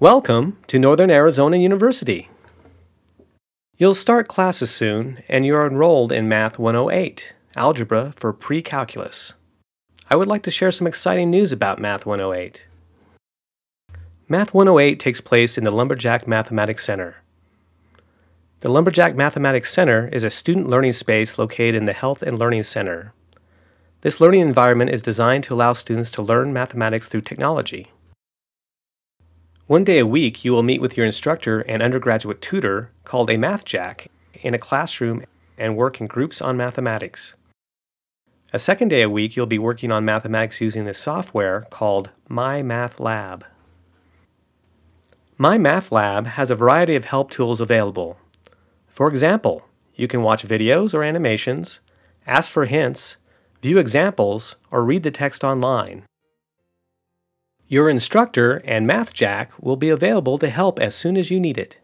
Welcome to Northern Arizona University. You'll start classes soon, and you're enrolled in Math 108, Algebra for Pre-Calculus. I would like to share some exciting news about Math 108. Math 108 takes place in the Lumberjack Mathematics Center. The Lumberjack Mathematics Center is a student learning space located in the Health and Learning Center. This learning environment is designed to allow students to learn mathematics through technology. One day a week, you will meet with your instructor and undergraduate tutor, called a MathJack, in a classroom and work in groups on mathematics. A second day a week, you'll be working on mathematics using the software called MyMathLab. MyMathLab has a variety of help tools available. For example, you can watch videos or animations, ask for hints, view examples, or read the text online. Your instructor and MathJack will be available to help as soon as you need it.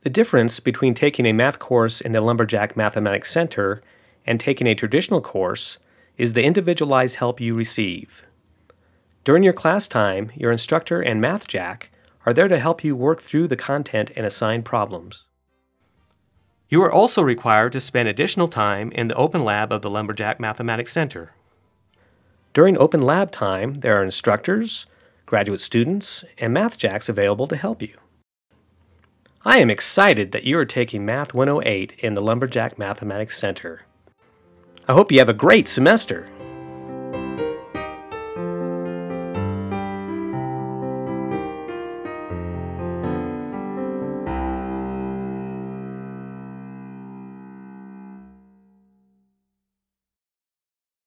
The difference between taking a math course in the Lumberjack Mathematics Center and taking a traditional course is the individualized help you receive. During your class time, your instructor and MathJack are there to help you work through the content and assign problems. You are also required to spend additional time in the open lab of the Lumberjack Mathematics Center. During open lab time, there are instructors, graduate students, and MathJacks available to help you. I am excited that you are taking Math 108 in the Lumberjack Mathematics Center. I hope you have a great semester.